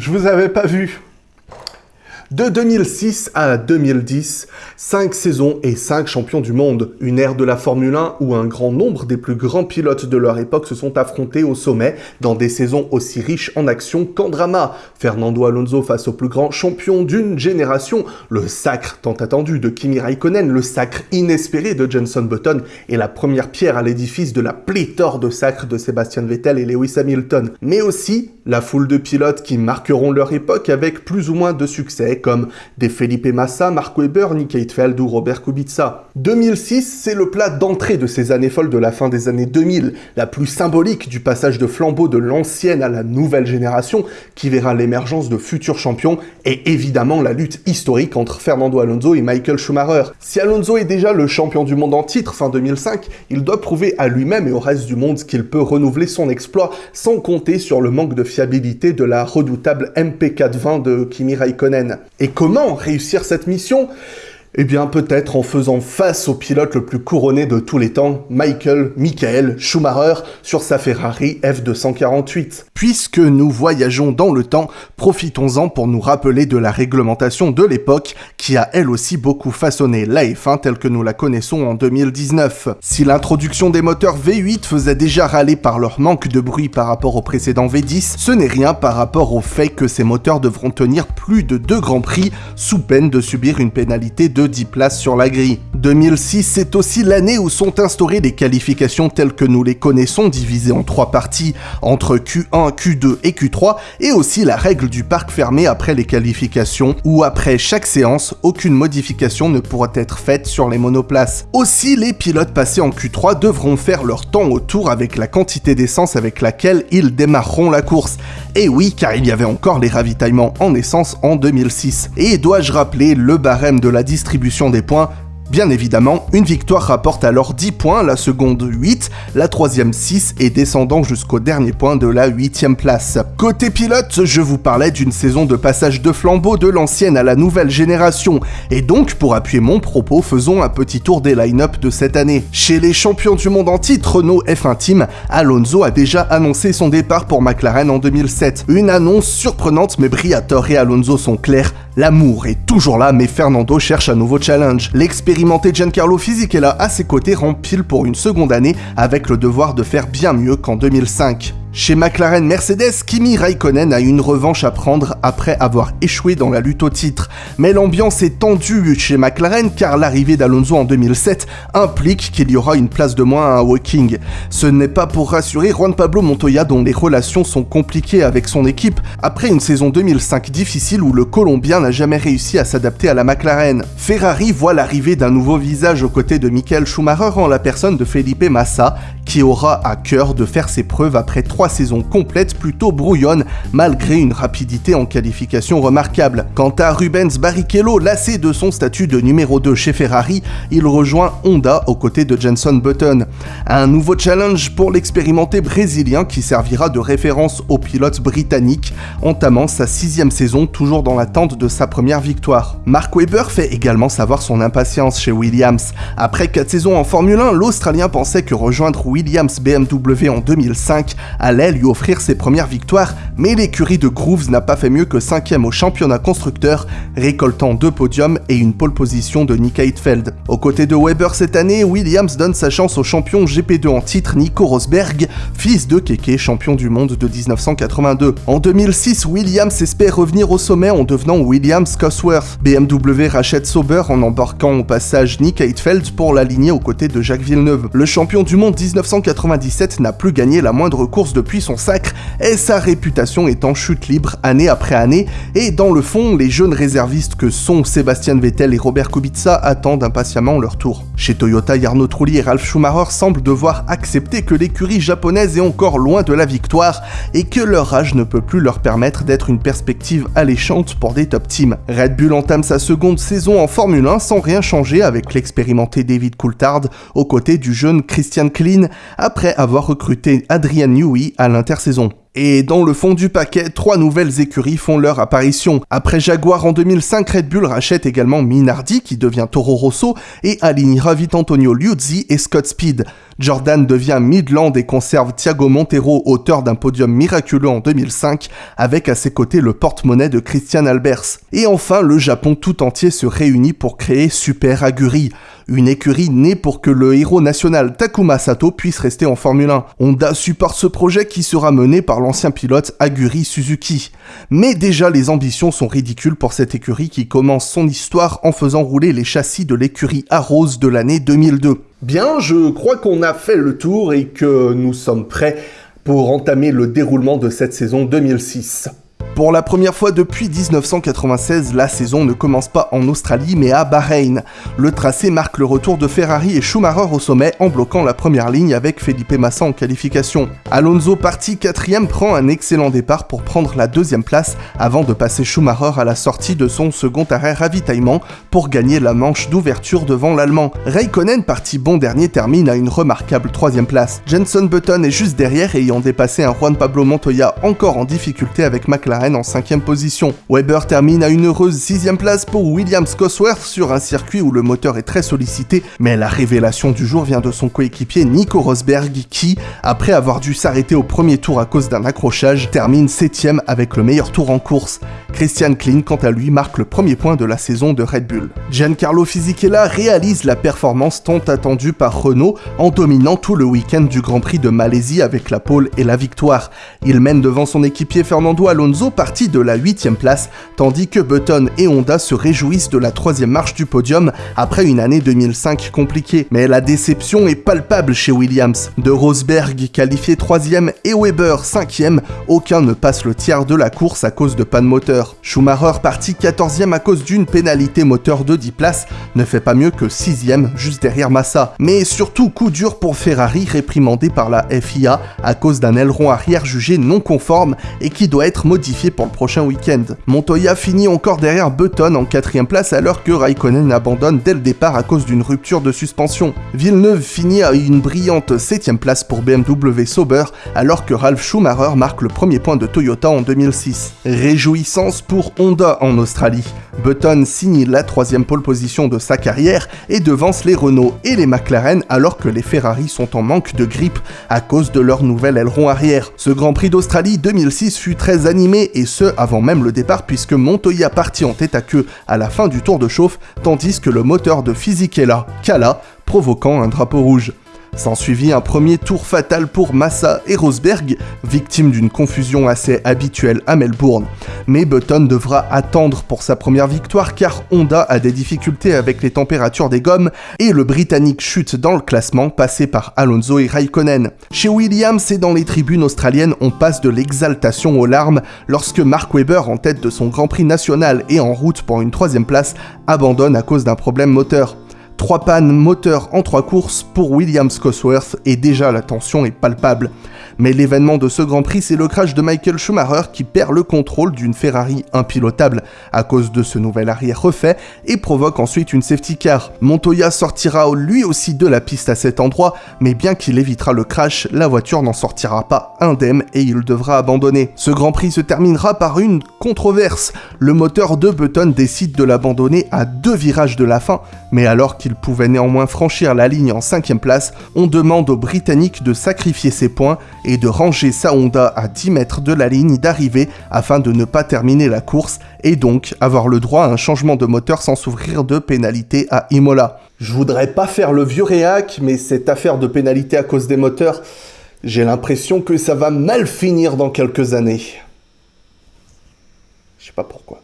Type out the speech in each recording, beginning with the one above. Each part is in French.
je vous avais pas vu. De 2006 à 2010, 5 saisons et 5 champions du monde, une ère de la Formule 1 où un grand nombre des plus grands pilotes de leur époque se sont affrontés au sommet dans des saisons aussi riches en action qu'en drama. Fernando Alonso face au plus grand champion d'une génération, le sacre tant attendu de Kimi Raikkonen, le sacre inespéré de Jenson Button et la première pierre à l'édifice de la pléthore de sacres de Sebastian Vettel et Lewis Hamilton, mais aussi la foule de pilotes qui marqueront leur époque avec plus ou moins de succès comme des Felipe Massa, Mark Webber, Nick Heidfeld ou Robert Kubica. 2006, c'est le plat d'entrée de ces années folles de la fin des années 2000, la plus symbolique du passage de flambeau de l'ancienne à la nouvelle génération qui verra l'émergence de futurs champions et évidemment la lutte historique entre Fernando Alonso et Michael Schumacher. Si Alonso est déjà le champion du monde en titre fin 2005, il doit prouver à lui-même et au reste du monde qu'il peut renouveler son exploit sans compter sur le manque de fiabilité de la redoutable MP420 de Kimi Raikkonen. Et comment réussir cette mission? Eh bien, peut-être en faisant face au pilote le plus couronné de tous les temps, Michael Michael Schumacher, sur sa Ferrari F248. Puisque nous voyageons dans le temps, profitons-en pour nous rappeler de la réglementation de l'époque, qui a elle aussi beaucoup façonné la F1 telle que nous la connaissons en 2019. Si l'introduction des moteurs V8 faisait déjà râler par leur manque de bruit par rapport au précédent V10, ce n'est rien par rapport au fait que ces moteurs devront tenir plus de deux grands prix, sous peine de subir une pénalité de 10 places sur la grille. 2006, c'est aussi l'année où sont instaurées les qualifications telles que nous les connaissons, divisées en trois parties, entre Q1, Q2 et Q3, et aussi la règle du parc fermé après les qualifications, où après chaque séance, aucune modification ne pourra être faite sur les monoplaces. Aussi, les pilotes passés en Q3 devront faire leur temps au tour avec la quantité d'essence avec laquelle ils démarreront la course. Et oui, car il y avait encore les ravitaillements en essence en 2006. Et dois-je rappeler le barème de la distribution des points Bien évidemment, une victoire rapporte alors 10 points, la seconde 8, la troisième 6 et descendant jusqu'au dernier point de la 8 place. Côté pilote, je vous parlais d'une saison de passage de flambeau de l'ancienne à la nouvelle génération, et donc pour appuyer mon propos, faisons un petit tour des line-up de cette année. Chez les champions du monde en titre Renault F1 Team, Alonso a déjà annoncé son départ pour McLaren en 2007. Une annonce surprenante mais Briatore et Alonso sont clairs, l'amour est toujours là mais Fernando cherche un nouveau challenge. Expérimenté Giancarlo Fisichella à ses côtés rempile pour une seconde année avec le devoir de faire bien mieux qu'en 2005. Chez McLaren Mercedes, Kimi Raikkonen a une revanche à prendre après avoir échoué dans la lutte au titre. Mais l'ambiance est tendue chez McLaren car l'arrivée d'Alonso en 2007 implique qu'il y aura une place de moins à Woking. Ce n'est pas pour rassurer Juan Pablo Montoya dont les relations sont compliquées avec son équipe après une saison 2005 difficile où le Colombien n'a jamais réussi à s'adapter à la McLaren. Ferrari voit l'arrivée d'un nouveau visage aux côtés de Michael Schumacher en la personne de Felipe Massa qui aura à cœur de faire ses preuves après trois saisons complètes plutôt brouillonnes malgré une rapidité en qualification remarquable. Quant à Rubens Barrichello, lassé de son statut de numéro 2 chez Ferrari, il rejoint Honda aux côtés de Jenson Button. Un nouveau challenge pour l'expérimenté brésilien qui servira de référence au pilote britannique, entamant sa sixième saison toujours dans l'attente de sa première victoire. Mark Webber fait également savoir son impatience chez Williams. Après 4 saisons en Formule 1, l'Australien pensait que rejoindre Williams BMW en 2005 allait lui offrir ses premières victoires, mais l'écurie de Grooves n'a pas fait mieux que 5ème au championnat constructeur, récoltant deux podiums et une pole position de Nick Heidfeld. Aux côtés de Weber cette année, Williams donne sa chance au champion GP2 en titre Nico Rosberg, fils de Keke, champion du monde de 1982. En 2006, Williams espère revenir au sommet en devenant Williams Cosworth. BMW rachète Sauber en embarquant au passage Nick Heidfeld pour l'aligner aux côtés de Jacques Villeneuve. Le champion du monde 1997 n'a plus gagné la moindre course depuis son sacre et sa réputation est en chute libre année après année et dans le fond, les jeunes réservistes que sont Sébastien Vettel et Robert Kubica attendent impatiemment leur tour. Chez Toyota, Jarno Trulli et Ralf Schumacher semblent devoir accepter que l'écurie japonaise est encore loin de la victoire et que leur âge ne peut plus leur permettre d'être une perspective alléchante pour des top teams. Red Bull entame sa seconde saison en Formule 1 sans rien changer avec l'expérimenté David Coulthard aux côtés du jeune Christian Klein après avoir recruté Adrian Newey à l'intersaison. Et dans le fond du paquet, trois nouvelles écuries font leur apparition. Après Jaguar en 2005, Red Bull rachète également Minardi qui devient Toro Rosso et alignera vite Antonio Liuzzi et Scott Speed. Jordan devient Midland et conserve Thiago Montero, auteur d'un podium miraculeux en 2005, avec à ses côtés le porte-monnaie de Christian Albers. Et enfin, le Japon tout entier se réunit pour créer Super Aguri, une écurie née pour que le héros national Takuma Sato puisse rester en Formule 1. Honda supporte ce projet qui sera mené par l'ancien pilote Aguri Suzuki. Mais déjà les ambitions sont ridicules pour cette écurie qui commence son histoire en faisant rouler les châssis de l'écurie Arose de l'année 2002. Bien, je crois qu'on a fait le tour et que nous sommes prêts pour entamer le déroulement de cette saison 2006. Pour la première fois depuis 1996, la saison ne commence pas en Australie mais à Bahreïn. Le tracé marque le retour de Ferrari et Schumacher au sommet en bloquant la première ligne avec Felipe Massa en qualification. Alonso parti quatrième prend un excellent départ pour prendre la deuxième place avant de passer Schumacher à la sortie de son second arrêt ravitaillement pour gagner la manche d'ouverture devant l'Allemand. Raikkonen parti bon dernier termine à une remarquable troisième place. Jenson Button est juste derrière ayant dépassé un Juan Pablo Montoya encore en difficulté avec McLaren en cinquième position. Weber termine à une heureuse sixième place pour Williams Cosworth sur un circuit où le moteur est très sollicité, mais la révélation du jour vient de son coéquipier Nico Rosberg qui, après avoir dû s'arrêter au premier tour à cause d'un accrochage, termine septième avec le meilleur tour en course. Christian Klein, quant à lui, marque le premier point de la saison de Red Bull. Giancarlo Fisichella réalise la performance tant attendue par Renault en dominant tout le week-end du Grand Prix de Malaisie avec la pole et la victoire. Il mène devant son équipier Fernando Alonso partie de la 8 place, tandis que Button et Honda se réjouissent de la troisième marche du podium après une année 2005 compliquée. Mais la déception est palpable chez Williams. De Rosberg qualifié 3 et Weber 5 aucun ne passe le tiers de la course à cause de panne moteur. Schumacher parti 14 à cause d'une pénalité moteur de 10 places ne fait pas mieux que 6 juste derrière Massa. Mais surtout coup dur pour Ferrari réprimandé par la FIA à cause d'un aileron arrière jugé non conforme et qui doit être modifié pour le prochain week-end. Montoya finit encore derrière Button en quatrième place alors que Raikkonen abandonne dès le départ à cause d'une rupture de suspension. Villeneuve finit à une brillante septième place pour BMW Sauber alors que Ralf Schumacher marque le premier point de Toyota en 2006. Réjouissance pour Honda en Australie. Button signe la troisième pole position de sa carrière et devance les Renault et les McLaren alors que les Ferrari sont en manque de grippe à cause de leur nouvel aileron arrière. Ce Grand Prix d'Australie 2006 fut très animé et ce avant même le départ puisque Montoya partit en tête à queue à la fin du tour de chauffe tandis que le moteur de Fisichella cala provoquant un drapeau rouge. S'ensuivit un premier tour fatal pour Massa et Rosberg, victime d'une confusion assez habituelle à Melbourne. Mais Button devra attendre pour sa première victoire car Honda a des difficultés avec les températures des gommes et le Britannique chute dans le classement passé par Alonso et Raikkonen. Chez Williams et dans les tribunes australiennes, on passe de l'exaltation aux larmes lorsque Mark Webber, en tête de son Grand Prix national et en route pour une troisième place, abandonne à cause d'un problème moteur. Trois pannes moteurs en trois courses pour Williams Cosworth et déjà la tension est palpable. Mais l'événement de ce Grand Prix, c'est le crash de Michael Schumacher qui perd le contrôle d'une Ferrari impilotable à cause de ce nouvel arrière refait et provoque ensuite une safety car. Montoya sortira lui aussi de la piste à cet endroit, mais bien qu'il évitera le crash, la voiture n'en sortira pas indemne et il devra abandonner. Ce Grand Prix se terminera par une controverse. Le moteur de Button décide de l'abandonner à deux virages de la fin, mais alors qu'il pouvait néanmoins franchir la ligne en cinquième place, on demande aux Britanniques de sacrifier ses points de ranger sa Honda à 10 mètres de la ligne d'arrivée afin de ne pas terminer la course et donc avoir le droit à un changement de moteur sans s'ouvrir de pénalité à Imola. Je voudrais pas faire le vieux réac, mais cette affaire de pénalité à cause des moteurs, j'ai l'impression que ça va mal finir dans quelques années. Je sais pas pourquoi.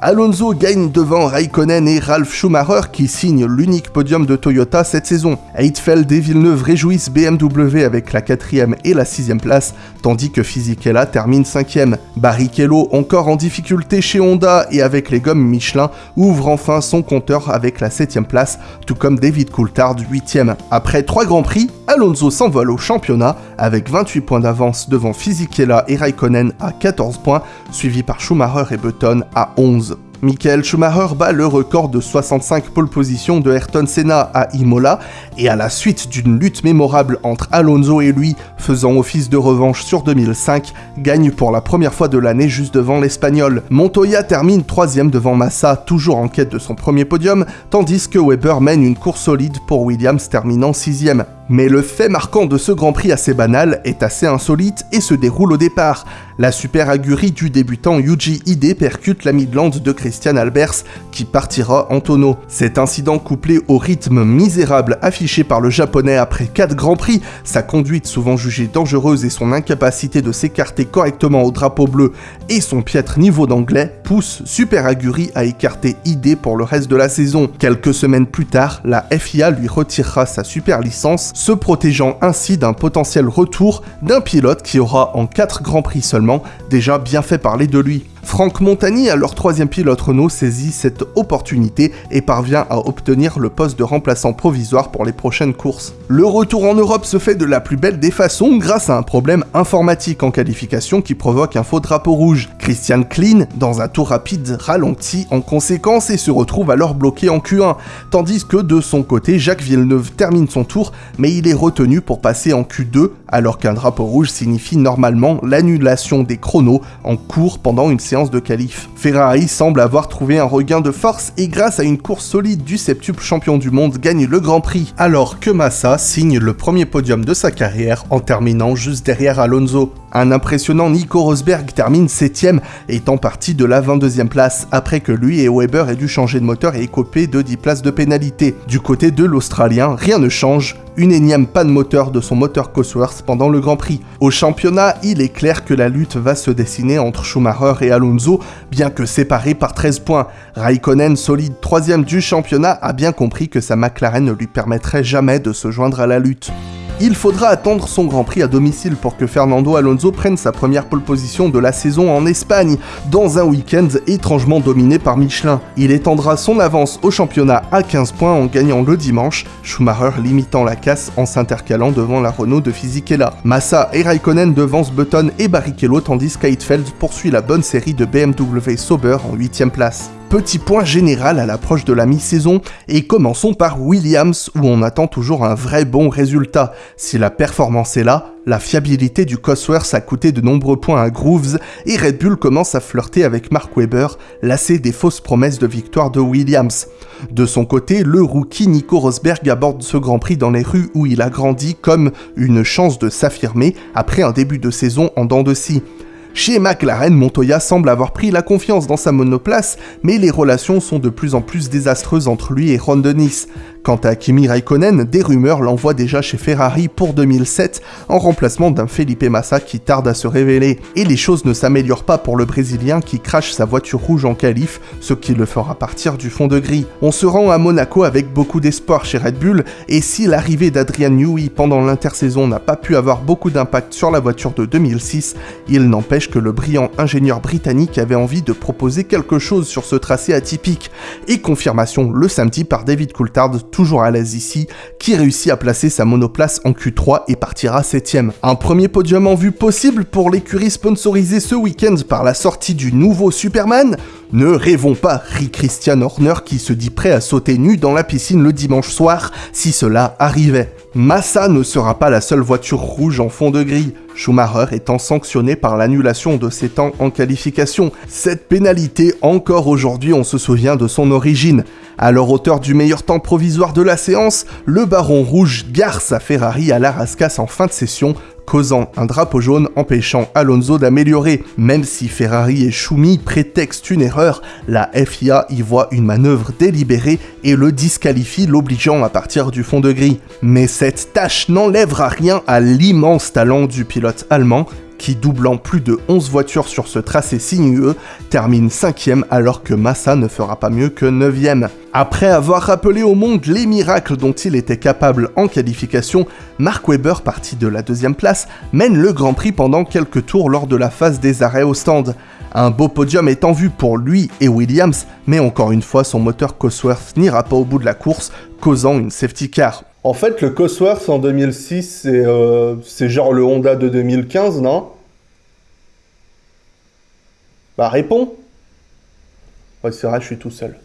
Alonso gagne devant Raikkonen et Ralf Schumacher qui signent l'unique podium de Toyota cette saison. Heidfeld et Villeneuve réjouissent BMW avec la quatrième et la sixième place, tandis que Fisichella termine cinquième. Barrichello, encore en difficulté chez Honda et avec les gommes Michelin, ouvre enfin son compteur avec la septième place, tout comme David Coulthard huitième. Après trois grands prix, Alonso s'envole au championnat avec 28 points d'avance devant Fisichella et Raikkonen à 14 points, suivi par Schumacher et Button à 11. Michael Schumacher bat le record de 65 pole positions de Ayrton Senna à Imola et à la suite d'une lutte mémorable entre Alonso et lui faisant office de revanche sur 2005, gagne pour la première fois de l'année juste devant l'Espagnol. Montoya termine troisième devant Massa, toujours en quête de son premier podium, tandis que Weber mène une course solide pour Williams terminant sixième. Mais le fait marquant de ce Grand Prix assez banal est assez insolite et se déroule au départ. La super agurie du débutant Yuji Ide percute la Midland de Christian Albers qui partira en tonneau. Cet incident couplé au rythme misérable affiché par le japonais après 4 Grands Prix, sa conduite souvent jugée dangereuse et son incapacité de s'écarter correctement au drapeau bleu et son piètre niveau d'anglais pousse Super Aguri à écarter Ide pour le reste de la saison. Quelques semaines plus tard, la FIA lui retirera sa super licence se protégeant ainsi d'un potentiel retour d'un pilote qui aura en 4 Grands Prix seulement déjà bien fait parler de lui. Franck Montagny, alors troisième pilote Renault, saisit cette opportunité et parvient à obtenir le poste de remplaçant provisoire pour les prochaines courses. Le retour en Europe se fait de la plus belle des façons grâce à un problème informatique en qualification qui provoque un faux drapeau rouge. Christian Klein, dans un tour rapide, ralentit en conséquence et se retrouve alors bloqué en Q1, tandis que de son côté, Jacques Villeneuve termine son tour, mais il est retenu pour passer en Q2, alors qu'un drapeau rouge signifie normalement l'annulation des chronos en cours pendant une séance de qualif. Ferrari semble avoir trouvé un regain de force et grâce à une course solide du septuple champion du monde gagne le Grand Prix, alors que Massa signe le premier podium de sa carrière en terminant juste derrière Alonso. Un impressionnant Nico Rosberg termine 7 étant parti de la 22e place, après que lui et Weber aient dû changer de moteur et écoper de 10 places de pénalité. Du côté de l'Australien, rien ne change, une énième panne moteur de son moteur Cosworth pendant le Grand Prix. Au championnat, il est clair que la lutte va se dessiner entre Schumacher et Alonso, bien que séparés par 13 points. Raikkonen, solide troisième du championnat, a bien compris que sa McLaren ne lui permettrait jamais de se joindre à la lutte. Il faudra attendre son Grand Prix à domicile pour que Fernando Alonso prenne sa première pole position de la saison en Espagne, dans un week-end étrangement dominé par Michelin. Il étendra son avance au championnat à 15 points en gagnant le dimanche, Schumacher limitant la casse en s'intercalant devant la Renault de Fisichella. Massa et Raikkonen devancent Button et Barrichello tandis qu'Heidfeld poursuit la bonne série de BMW Sauber en 8ème place. Petit point général à l'approche de la mi-saison, et commençons par Williams où on attend toujours un vrai bon résultat. Si la performance est là, la fiabilité du Cosworth a coûté de nombreux points à Grooves, et Red Bull commence à flirter avec Mark Webber, lassé des fausses promesses de victoire de Williams. De son côté, le rookie Nico Rosberg aborde ce Grand Prix dans les rues où il a grandi comme une chance de s'affirmer après un début de saison en dents de scie. Chez McLaren, Montoya semble avoir pris la confiance dans sa monoplace, mais les relations sont de plus en plus désastreuses entre lui et Ron Dennis. Quant à Kimi Raikkonen, des rumeurs l'envoient déjà chez Ferrari pour 2007 en remplacement d'un Felipe Massa qui tarde à se révéler. Et les choses ne s'améliorent pas pour le Brésilien qui crache sa voiture rouge en qualif, ce qui le fera partir du fond de gris. On se rend à Monaco avec beaucoup d'espoir chez Red Bull, et si l'arrivée d'Adrian Newey pendant l'intersaison n'a pas pu avoir beaucoup d'impact sur la voiture de 2006, il n'empêche que le brillant ingénieur britannique avait envie de proposer quelque chose sur ce tracé atypique, et confirmation le samedi par David Coulthard toujours à l'aise ici, qui réussit à placer sa monoplace en Q3 et partira 7ème. Un premier podium en vue possible pour l'écurie sponsorisée ce week-end par la sortie du nouveau Superman Ne rêvons pas, rit Christian Horner qui se dit prêt à sauter nu dans la piscine le dimanche soir si cela arrivait. Massa ne sera pas la seule voiture rouge en fond de grille, Schumacher étant sanctionné par l'annulation de ses temps en qualification. Cette pénalité, encore aujourd'hui, on se souvient de son origine. Alors auteur du meilleur temps provisoire de la séance, le Baron Rouge gare sa Ferrari à la rascasse en fin de session, causant un drapeau jaune empêchant Alonso d'améliorer. Même si Ferrari et Schumi prétextent une erreur, la FIA y voit une manœuvre délibérée et le disqualifie l'obligeant à partir du fond de grille. Mais cette tâche n'enlèvera rien à l'immense talent du pilote allemand qui, doublant plus de 11 voitures sur ce tracé sinueux, termine 5ème alors que Massa ne fera pas mieux que 9ème. Après avoir rappelé au monde les miracles dont il était capable en qualification, Mark Webber, parti de la deuxième place, mène le Grand Prix pendant quelques tours lors de la phase des arrêts au stand. Un beau podium est en vue pour lui et Williams, mais encore une fois son moteur Cosworth n'ira pas au bout de la course, causant une safety car. En fait, le Cosworth en 2006, euh, c'est genre le Honda de 2015, non? Bah réponds Ouais, c'est vrai, je suis tout seul.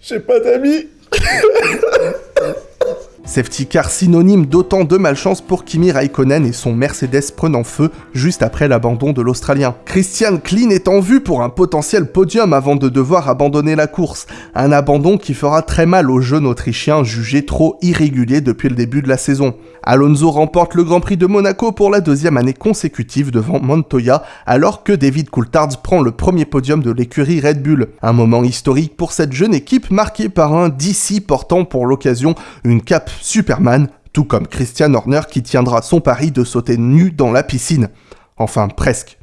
J'ai pas d'amis. Safety car synonyme d'autant de malchance pour Kimi Raikkonen et son Mercedes prenant feu juste après l'abandon de l'Australien. Christian Klein est en vue pour un potentiel podium avant de devoir abandonner la course, un abandon qui fera très mal au jeune Autrichien jugé trop irrégulier depuis le début de la saison. Alonso remporte le Grand Prix de Monaco pour la deuxième année consécutive devant Montoya, alors que David Coulthard prend le premier podium de l'écurie Red Bull. Un moment historique pour cette jeune équipe marqué par un DC portant pour l'occasion une cape Superman, tout comme Christian Horner qui tiendra son pari de sauter nu dans la piscine. Enfin, presque.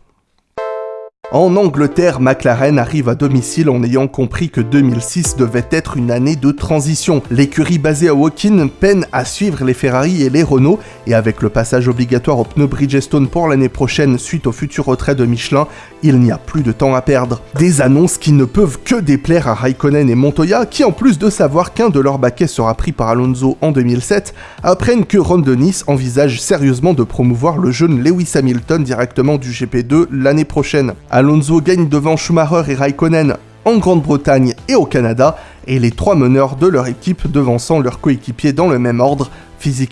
En Angleterre, McLaren arrive à domicile en ayant compris que 2006 devait être une année de transition. L'écurie basée à Woking peine à suivre les Ferrari et les Renault, et avec le passage obligatoire au pneu Bridgestone pour l'année prochaine suite au futur retrait de Michelin, il n'y a plus de temps à perdre. Des annonces qui ne peuvent que déplaire à Raikkonen et Montoya, qui en plus de savoir qu'un de leurs baquets sera pris par Alonso en 2007, apprennent que Ron Dennis envisage sérieusement de promouvoir le jeune Lewis Hamilton directement du GP2 l'année prochaine. Alonso gagne devant Schumacher et Raikkonen en Grande-Bretagne et au Canada, et les trois meneurs de leur équipe devançant leurs coéquipiers dans le même ordre,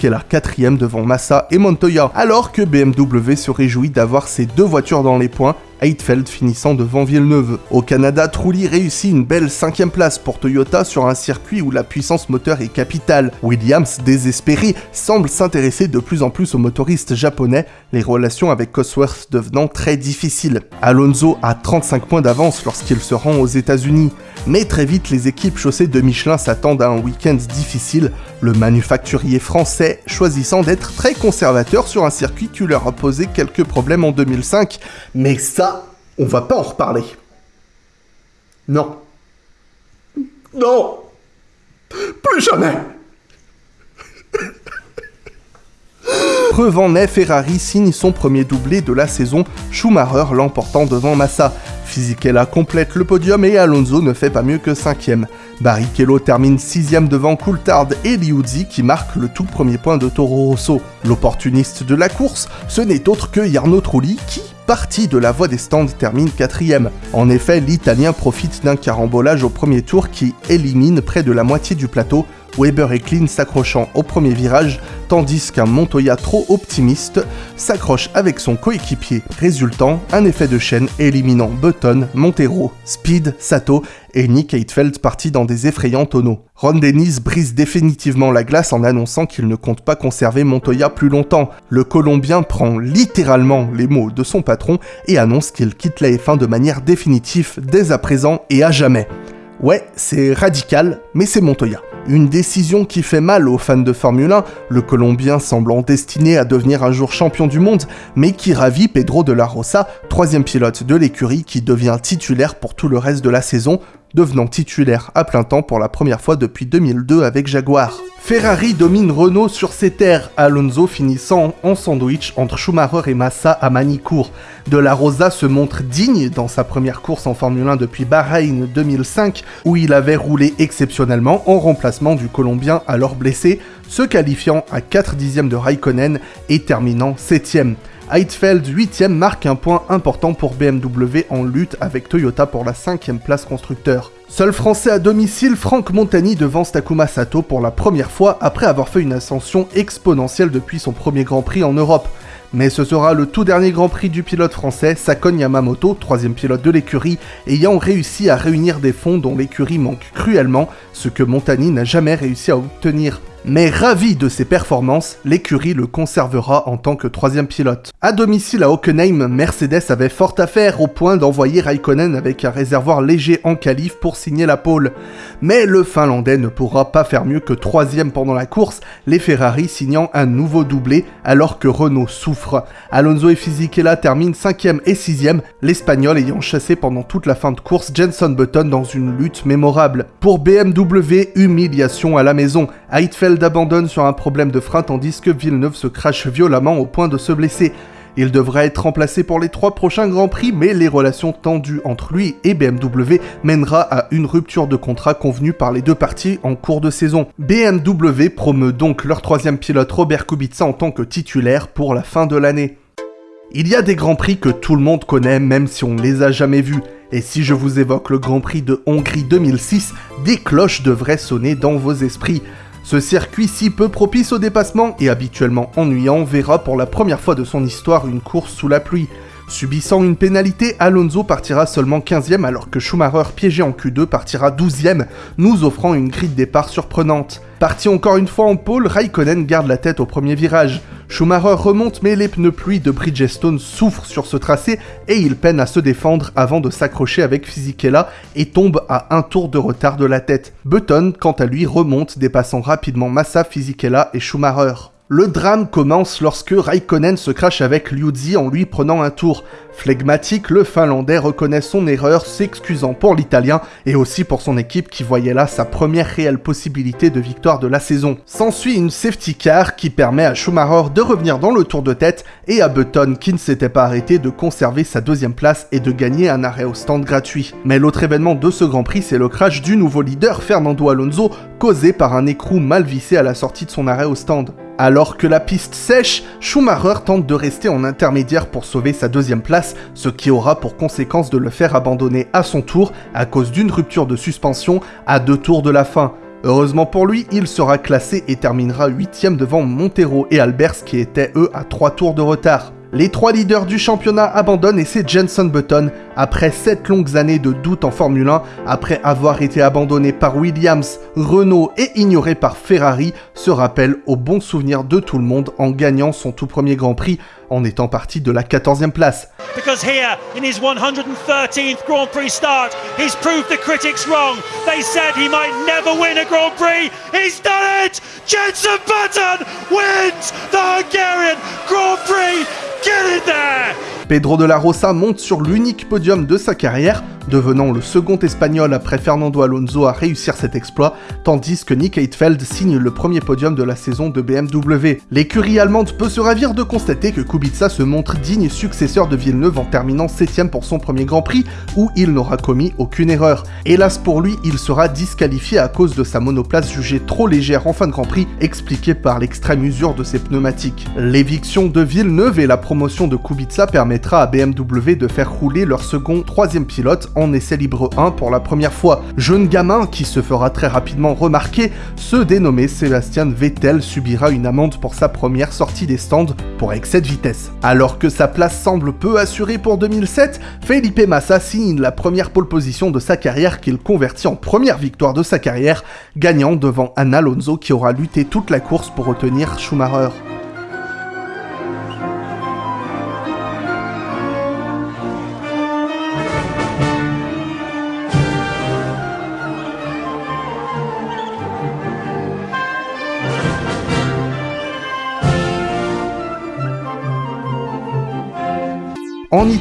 la quatrième devant Massa et Montoya, alors que BMW se réjouit d'avoir ces deux voitures dans les points Heidfeld finissant devant Villeneuve. Au Canada, Trulli réussit une belle cinquième place pour Toyota sur un circuit où la puissance moteur est capitale. Williams, désespéré, semble s'intéresser de plus en plus aux motoristes japonais, les relations avec Cosworth devenant très difficiles. Alonso a 35 points d'avance lorsqu'il se rend aux États-Unis, mais très vite les équipes chaussées de Michelin s'attendent à un week-end difficile, le manufacturier français choisissant d'être très conservateur sur un circuit qui leur a posé quelques problèmes en 2005. Mais ça, on va pas en reparler. Non. Non Plus jamais Preuve en Ferrari signe son premier doublé de la saison, Schumacher l'emportant devant Massa. Fisichella complète le podium et Alonso ne fait pas mieux que cinquième. Barrichello termine sixième devant Coulthard et Liuzzi qui marque le tout premier point de Toro Rosso. L'opportuniste de la course, ce n'est autre que Jarno Trulli qui, partie de la voie des stands termine quatrième. En effet, l'Italien profite d'un carambolage au premier tour qui élimine près de la moitié du plateau, Weber et Klein s'accrochant au premier virage, tandis qu'un Montoya trop optimiste s'accroche avec son coéquipier, résultant un effet de chaîne éliminant Button, Montero, Speed, Sato et Nick Heidfeld partis dans des effrayants tonneaux. Ron Dennis brise définitivement la glace en annonçant qu'il ne compte pas conserver Montoya plus longtemps. Le Colombien prend littéralement les mots de son patron et annonce qu'il quitte la F1 de manière définitive dès à présent et à jamais. Ouais, c'est radical, mais c'est Montoya. Une décision qui fait mal aux fans de Formule 1, le Colombien semblant destiné à devenir un jour champion du monde, mais qui ravit Pedro de la Rosa, troisième pilote de l'écurie qui devient titulaire pour tout le reste de la saison, devenant titulaire à plein temps pour la première fois depuis 2002 avec Jaguar. Ferrari domine Renault sur ses terres, Alonso finissant en sandwich entre Schumacher et Massa à Manicourt. De la Rosa se montre digne dans sa première course en Formule 1 depuis Bahreïn 2005, où il avait roulé exceptionnellement en remplacement du Colombien alors blessé, se qualifiant à 4 dixièmes de Raikkonen et terminant 7ème. Heidfeld 8ème marque un point important pour BMW en lutte avec Toyota pour la 5ème place constructeur. Seul français à domicile, Franck Montagny devance Takuma Sato pour la première fois après avoir fait une ascension exponentielle depuis son premier Grand Prix en Europe. Mais ce sera le tout dernier Grand Prix du pilote français, Sakon Yamamoto, troisième pilote de l'écurie, ayant réussi à réunir des fonds dont l'écurie manque cruellement, ce que Montagny n'a jamais réussi à obtenir. Mais ravi de ses performances, l'écurie le conservera en tant que troisième pilote. À domicile à Hockenheim, Mercedes avait fort à faire au point d'envoyer Raikkonen avec un réservoir léger en qualif pour signer la pole. Mais le Finlandais ne pourra pas faire mieux que troisième pendant la course, les Ferrari signant un nouveau doublé alors que Renault souffre. Alonso et Fisichella terminent cinquième et sixième, l'Espagnol ayant chassé pendant toute la fin de course Jenson Button dans une lutte mémorable. Pour BMW, humiliation à la maison. Abandonne sur un problème de frein tandis que Villeneuve se crache violemment au point de se blesser. Il devrait être remplacé pour les trois prochains Grands Prix, mais les relations tendues entre lui et BMW mènera à une rupture de contrat convenue par les deux parties en cours de saison. BMW promeut donc leur troisième pilote Robert Kubica en tant que titulaire pour la fin de l'année. Il y a des Grands Prix que tout le monde connaît même si on ne les a jamais vus, Et si je vous évoque le Grand Prix de Hongrie 2006, des cloches devraient sonner dans vos esprits. Ce circuit si peu propice au dépassement et habituellement ennuyant verra pour la première fois de son histoire une course sous la pluie. Subissant une pénalité, Alonso partira seulement 15ème alors que Schumacher piégé en Q2 partira 12ème, nous offrant une grille de départ surprenante. Parti encore une fois en pôle, Raikkonen garde la tête au premier virage. Schumacher remonte mais les pneus pluie de Bridgestone souffrent sur ce tracé et il peine à se défendre avant de s'accrocher avec Fisichella et tombe à un tour de retard de la tête. Button, quant à lui, remonte dépassant rapidement Massa, Fisichella et Schumacher. Le drame commence lorsque Raikkonen se crache avec Liuzzi en lui prenant un tour. Flegmatique, le Finlandais reconnaît son erreur, s'excusant pour l'Italien et aussi pour son équipe qui voyait là sa première réelle possibilité de victoire de la saison. S'ensuit une safety car qui permet à Schumacher de revenir dans le tour de tête et à Button qui ne s'était pas arrêté de conserver sa deuxième place et de gagner un arrêt au stand gratuit. Mais l'autre événement de ce Grand Prix, c'est le crash du nouveau leader Fernando Alonso causé par un écrou mal vissé à la sortie de son arrêt au stand. Alors que la piste sèche, Schumacher tente de rester en intermédiaire pour sauver sa deuxième place, ce qui aura pour conséquence de le faire abandonner à son tour à cause d'une rupture de suspension à deux tours de la fin. Heureusement pour lui, il sera classé et terminera 8ème devant Montero et Albers qui étaient eux à 3 tours de retard. Les trois leaders du championnat abandonnent et c'est Jenson Button, après 7 longues années de doute en Formule 1, après avoir été abandonné par Williams, Renault et ignoré par Ferrari, se rappelle au bon souvenir de tout le monde en gagnant son tout premier Grand Prix en étant parti de la 14e place. Because here, in his 113th Grand Prix start, he's proved the critics wrong. They said he might never win a Grand Prix. He's done it! Jenson Button wins the Hungarian Grand Prix Pedro de la Rosa monte sur l'unique podium de sa carrière, devenant le second espagnol après Fernando Alonso à réussir cet exploit, tandis que Nick Heidfeld signe le premier podium de la saison de BMW. L'écurie allemande peut se ravir de constater que Kubica se montre digne successeur de Villeneuve en terminant 7ème pour son premier Grand Prix, où il n'aura commis aucune erreur. Hélas pour lui, il sera disqualifié à cause de sa monoplace jugée trop légère en fin de Grand Prix, expliquée par l'extrême usure de ses pneumatiques. L'éviction de Villeneuve et la promotion de Kubica permettra à BMW de faire rouler leur second troisième pilote en essai libre 1 pour la première fois. Jeune gamin qui se fera très rapidement remarquer, ce dénommé Sébastien Vettel subira une amende pour sa première sortie des stands pour excès de vitesse. Alors que sa place semble peu assurée pour 2007, Felipe Massa signe la première pole position de sa carrière qu'il convertit en première victoire de sa carrière, gagnant devant Anna Alonso qui aura lutté toute la course pour retenir Schumacher.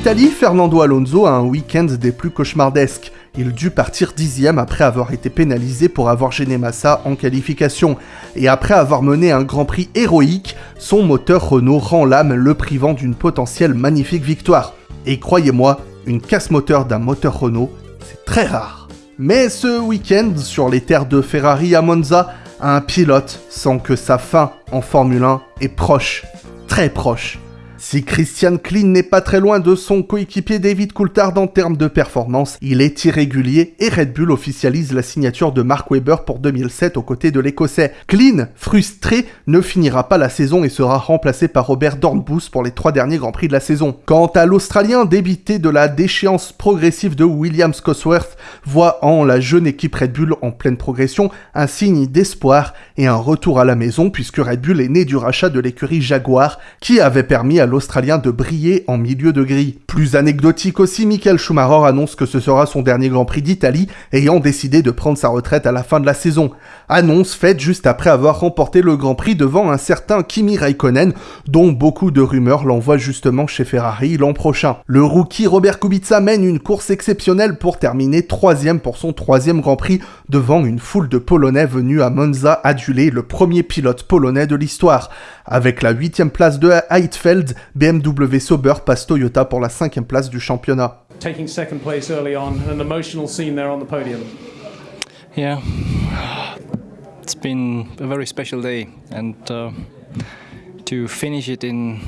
Italie, Fernando Alonso a un week-end des plus cauchemardesques. Il dut partir dixième après avoir été pénalisé pour avoir gêné Massa en qualification. Et après avoir mené un Grand Prix héroïque, son moteur Renault rend l'âme le privant d'une potentielle magnifique victoire. Et croyez-moi, une casse-moteur d'un moteur Renault, c'est très rare. Mais ce week-end, sur les terres de Ferrari à Monza, un pilote sent que sa fin en Formule 1 est proche, très proche. Si Christian Klein n'est pas très loin de son coéquipier David Coulthard en termes de performance, il est irrégulier et Red Bull officialise la signature de Mark Webber pour 2007 aux côtés de l'Écossais. Klein, frustré, ne finira pas la saison et sera remplacé par Robert Dornbus pour les trois derniers Grands Prix de la saison. Quant à l'Australien, débité de la déchéance progressive de Williams Cosworth, voit en la jeune équipe Red Bull en pleine progression un signe d'espoir et un retour à la maison puisque Red Bull est né du rachat de l'écurie Jaguar qui avait permis à l'Australien de briller en milieu de grille. Plus anecdotique aussi, Michael Schumacher annonce que ce sera son dernier Grand Prix d'Italie, ayant décidé de prendre sa retraite à la fin de la saison. Annonce faite juste après avoir remporté le Grand Prix devant un certain Kimi Raikkonen, dont beaucoup de rumeurs l'envoient justement chez Ferrari l'an prochain. Le rookie Robert Kubica mène une course exceptionnelle pour terminer troisième pour son troisième Grand Prix devant une foule de Polonais venus à Monza aduler le premier pilote polonais de l'histoire. Avec la huitième place de Heidfeld, BMW Sauber passe Toyota pour la cinquième place du championnat. Taking second place early on, an emotional scene there on the podium. Yeah, it's been a very special day, and uh, to finish it in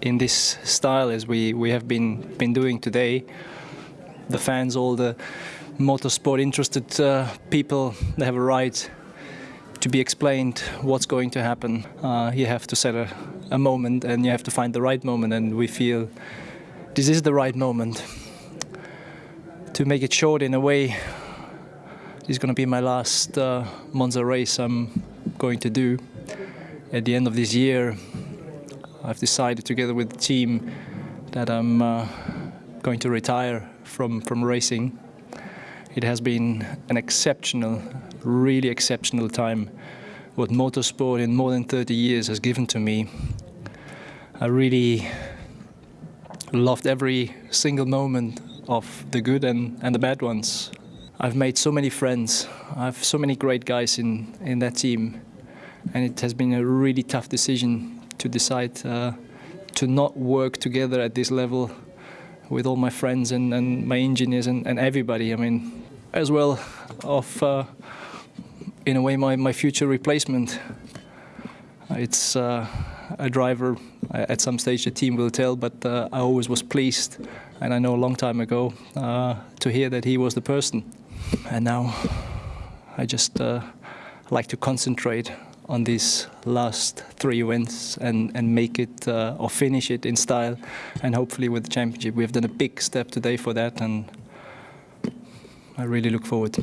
in this style as we we have been been doing today, the fans, all the motorsport interested uh, people, they have a right to be explained what's going to happen. Uh, you have to set a, a moment and you have to find the right moment, and we feel this is the right moment. To make it short in a way, this is going to be my last uh, Monza race I'm going to do. At the end of this year, I've decided together with the team that I'm uh, going to retire from, from racing. It has been an exceptional, really exceptional time. What motorsport in more than 30 years has given to me. I really loved every single moment of the good and, and the bad ones. I've made so many friends. I have so many great guys in, in that team. And it has been a really tough decision to decide uh, to not work together at this level with all my friends and, and my engineers and, and everybody. I mean, as well of, uh, in a way, my, my future replacement. It's uh, a driver, at some stage the team will tell, but uh, I always was pleased, and I know a long time ago, uh, to hear that he was the person. And now I just uh, like to concentrate on these last three wins and, and make it uh, or finish it in style and hopefully with the championship. We've done a big step today for that and I really look forward.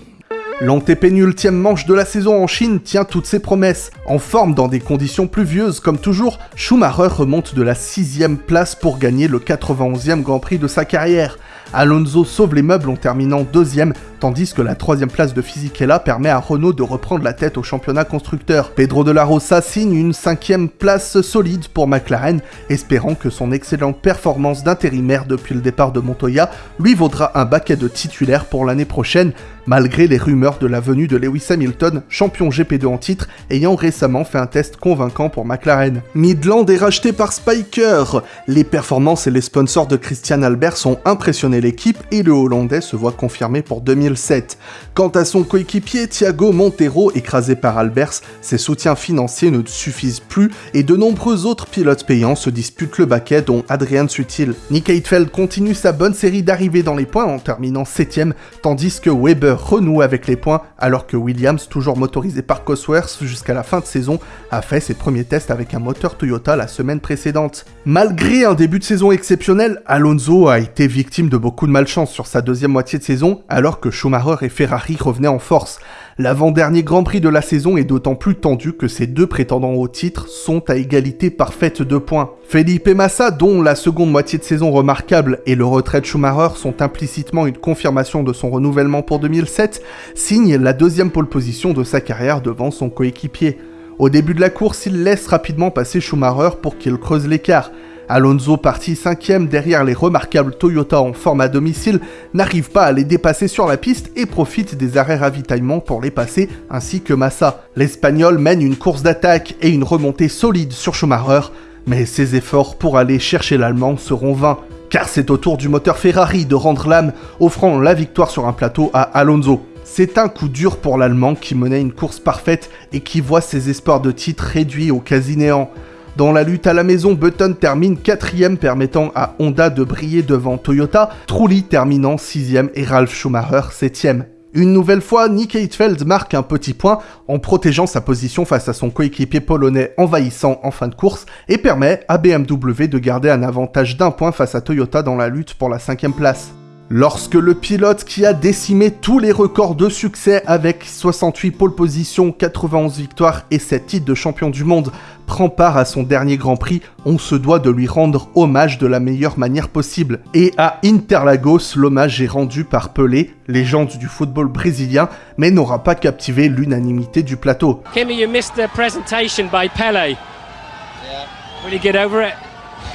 L'antépénultième manche de la saison en Chine tient toutes ses promesses. En forme dans des conditions pluvieuses comme toujours, Schumacher remonte de la sixième place pour gagner le 91e Grand Prix de sa carrière. Alonso sauve les meubles en terminant deuxième, tandis que la troisième place de Fisichella permet à Renault de reprendre la tête au championnat constructeur. Pedro de la Rosa signe une cinquième place solide pour McLaren, espérant que son excellente performance d'intérimaire depuis le départ de Montoya lui vaudra un baquet de titulaire pour l'année prochaine, malgré les rumeurs de la venue de Lewis Hamilton, champion GP2 en titre, ayant récemment fait un test convaincant pour McLaren. Midland est racheté par Spiker. Les performances et les sponsors de Christian Albert sont impressionnés l'équipe et le Hollandais se voit confirmé pour 2007. Quant à son coéquipier Thiago Montero, écrasé par Albers, ses soutiens financiers ne suffisent plus et de nombreux autres pilotes payants se disputent le baquet dont Adrian Sutil. Nick Heidfeld continue sa bonne série d'arrivées dans les points en terminant 7ème, tandis que Weber renoue avec les points alors que Williams, toujours motorisé par Cosworth jusqu'à la fin de saison, a fait ses premiers tests avec un moteur Toyota la semaine précédente. Malgré un début de saison exceptionnel, Alonso a été victime de beaucoup de malchance sur sa deuxième moitié de saison, alors que Schumacher et Ferrari revenaient en force. L'avant-dernier Grand Prix de la saison est d'autant plus tendu que ces deux prétendants au titre sont à égalité parfaite de points. Felipe Massa, dont la seconde moitié de saison remarquable et le retrait de Schumacher sont implicitement une confirmation de son renouvellement pour 2007, signe la deuxième pole position de sa carrière devant son coéquipier. Au début de la course, il laisse rapidement passer Schumacher pour qu'il creuse l'écart. Alonso, parti cinquième derrière les remarquables Toyota en forme à domicile, n'arrive pas à les dépasser sur la piste et profite des arrêts ravitaillement pour les passer, ainsi que Massa. L'Espagnol mène une course d'attaque et une remontée solide sur Schumacher, mais ses efforts pour aller chercher l'Allemand seront vains, car c'est au tour du moteur Ferrari de rendre l'âme, offrant la victoire sur un plateau à Alonso. C'est un coup dur pour l'Allemand qui menait une course parfaite et qui voit ses espoirs de titre réduits au quasi-néant. Dans la lutte à la maison, Button termine quatrième permettant à Honda de briller devant Toyota, Trulli terminant sixième et Ralf Schumacher septième. Une nouvelle fois, Nick Heidfeld marque un petit point en protégeant sa position face à son coéquipier polonais envahissant en fin de course et permet à BMW de garder un avantage d'un point face à Toyota dans la lutte pour la cinquième place. Lorsque le pilote qui a décimé tous les records de succès avec 68 pole positions, 91 victoires et 7 titres de champion du monde prend part à son dernier Grand Prix, on se doit de lui rendre hommage de la meilleure manière possible. Et à Interlagos, l'hommage est rendu par Pelé, légende du football brésilien, mais n'aura pas captivé l'unanimité du plateau. Kimmy, you missed the presentation by Pele. Yeah. Will you get over it?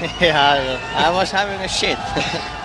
yeah, I was having a shit.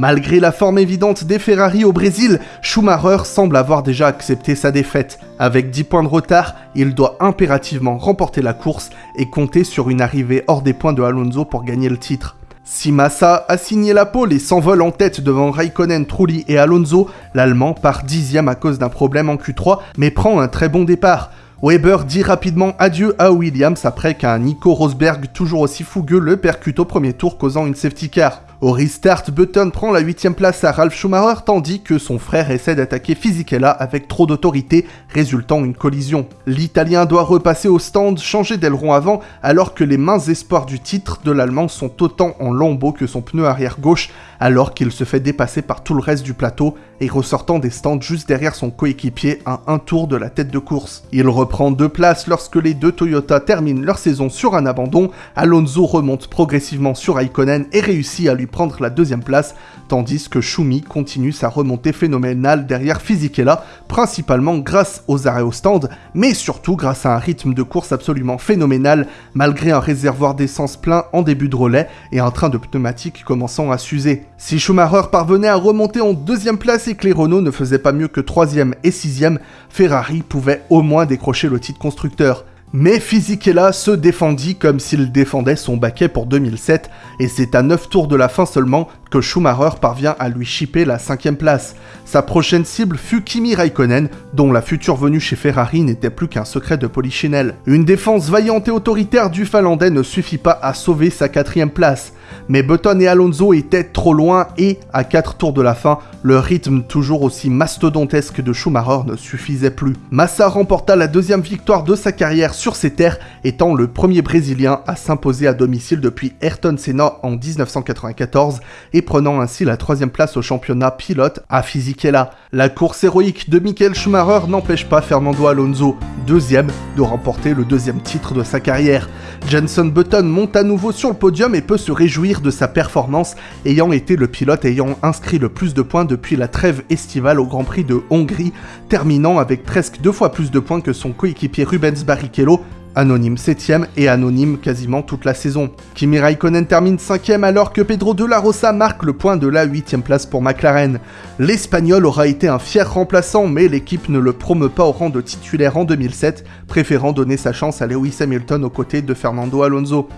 Malgré la forme évidente des Ferrari au Brésil, Schumacher semble avoir déjà accepté sa défaite. Avec 10 points de retard, il doit impérativement remporter la course et compter sur une arrivée hors des points de Alonso pour gagner le titre. Si Massa a signé la pole et s'envole en tête devant Raikkonen, Trulli et Alonso, l'Allemand part dixième à cause d'un problème en Q3, mais prend un très bon départ. Weber dit rapidement adieu à Williams après qu'un Nico Rosberg toujours aussi fougueux le percute au premier tour causant une safety car. Au restart, Button prend la 8 place à Ralph Schumacher tandis que son frère essaie d'attaquer Fisichella avec trop d'autorité, résultant une collision. L'Italien doit repasser au stand, changer d'aileron avant, alors que les mains espoirs du titre de l'Allemand sont autant en lambeaux que son pneu arrière gauche, alors qu'il se fait dépasser par tout le reste du plateau et ressortant des stands juste derrière son coéquipier à un tour de la tête de course. Il reprend deux places lorsque les deux Toyota terminent leur saison sur un abandon, Alonso remonte progressivement sur Raikkonen et réussit à lui prendre la deuxième place, tandis que Schumi continue sa remontée phénoménale derrière Fisichella, principalement grâce aux arrêts au stand, mais surtout grâce à un rythme de course absolument phénoménal, malgré un réservoir d'essence plein en début de relais et un train de pneumatiques commençant à s'user. Si Schumacher parvenait à remonter en deuxième place et que les Renault ne faisaient pas mieux que troisième et sixième, Ferrari pouvait au moins décrocher le titre constructeur. Mais Fisichella se défendit comme s'il défendait son baquet pour 2007, et c'est à 9 tours de la fin seulement que Schumacher parvient à lui chipper la cinquième place. Sa prochaine cible fut Kimi Raikkonen, dont la future venue chez Ferrari n'était plus qu'un secret de polichinelle. Une défense vaillante et autoritaire du Finlandais ne suffit pas à sauver sa quatrième place. Mais Button et Alonso étaient trop loin et, à 4 tours de la fin, le rythme toujours aussi mastodontesque de Schumacher ne suffisait plus. Massa remporta la deuxième victoire de sa carrière sur ses terres, étant le premier Brésilien à s'imposer à domicile depuis Ayrton Senna en 1994 et prenant ainsi la troisième place au championnat pilote à Fisichella. La course héroïque de Michael Schumacher n'empêche pas Fernando Alonso, deuxième, de remporter le deuxième titre de sa carrière. Jenson Button monte à nouveau sur le podium et peut se réjouir de sa performance, ayant été le pilote ayant inscrit le plus de points depuis la trêve estivale au Grand Prix de Hongrie, terminant avec presque deux fois plus de points que son coéquipier Rubens Barrichello, anonyme 7ème et anonyme quasiment toute la saison. Kimi Raikkonen termine 5ème alors que Pedro de la Rosa marque le point de la 8ème place pour McLaren. L'Espagnol aura été un fier remplaçant mais l'équipe ne le promeut pas au rang de titulaire en 2007, préférant donner sa chance à Lewis Hamilton aux côtés de Fernando Alonso.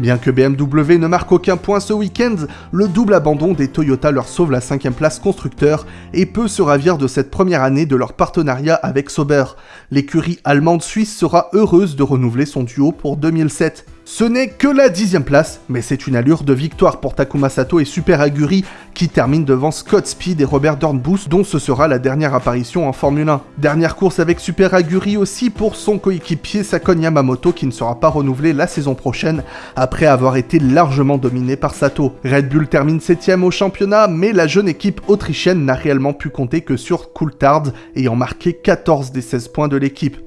Bien que BMW ne marque aucun point ce week-end, le double abandon des Toyota leur sauve la cinquième place constructeur et peut se ravir de cette première année de leur partenariat avec Sauber. L'écurie allemande suisse sera heureuse de renouveler son duo pour 2007. Ce n'est que la dixième place, mais c'est une allure de victoire pour Takuma Sato et Super Aguri qui terminent devant Scott Speed et Robert Dornbus dont ce sera la dernière apparition en Formule 1. Dernière course avec Super Aguri aussi pour son coéquipier Sakon Yamamoto qui ne sera pas renouvelé la saison prochaine après avoir été largement dominé par Sato. Red Bull termine 7 au championnat mais la jeune équipe autrichienne n'a réellement pu compter que sur Coulthard ayant marqué 14 des 16 points de l'équipe.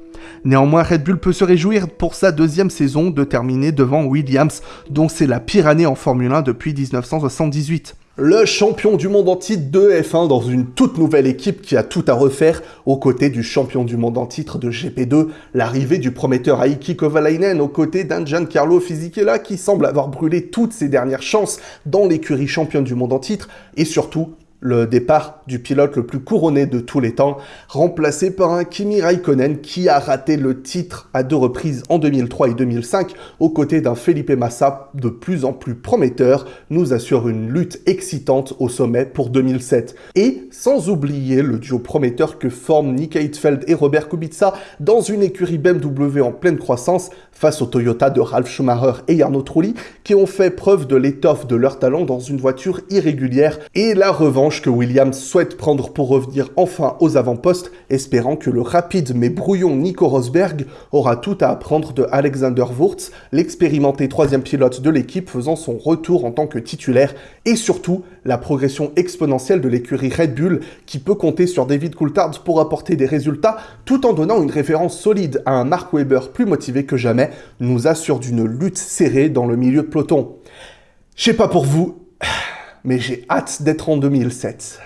Néanmoins, Red Bull peut se réjouir pour sa deuxième saison de terminer devant Williams, dont c'est la pire année en Formule 1 depuis 1978. Le champion du monde en titre de F1 dans une toute nouvelle équipe qui a tout à refaire aux côtés du champion du monde en titre de GP2, l'arrivée du prometteur Aiki Kovalainen aux côtés d'un Giancarlo Fisichella qui semble avoir brûlé toutes ses dernières chances dans l'écurie championne du monde en titre et surtout le départ du pilote le plus couronné de tous les temps, remplacé par un Kimi Raikkonen qui a raté le titre à deux reprises en 2003 et 2005, aux côtés d'un Felipe Massa de plus en plus prometteur, nous assure une lutte excitante au sommet pour 2007. Et sans oublier le duo prometteur que forment Nick Heidfeld et Robert Kubica dans une écurie BMW en pleine croissance face au Toyota de Ralf Schumacher et Jarno Trulli qui ont fait preuve de l'étoffe de leur talent dans une voiture irrégulière et la que Williams souhaite prendre pour revenir enfin aux avant-postes, espérant que le rapide mais brouillon Nico Rosberg aura tout à apprendre de Alexander Wurz, l'expérimenté troisième pilote de l'équipe faisant son retour en tant que titulaire, et surtout la progression exponentielle de l'écurie Red Bull qui peut compter sur David Coulthard pour apporter des résultats tout en donnant une référence solide à un Mark Webber plus motivé que jamais, nous assure d'une lutte serrée dans le milieu de peloton. Je sais pas pour vous, mais j'ai hâte d'être en 2007.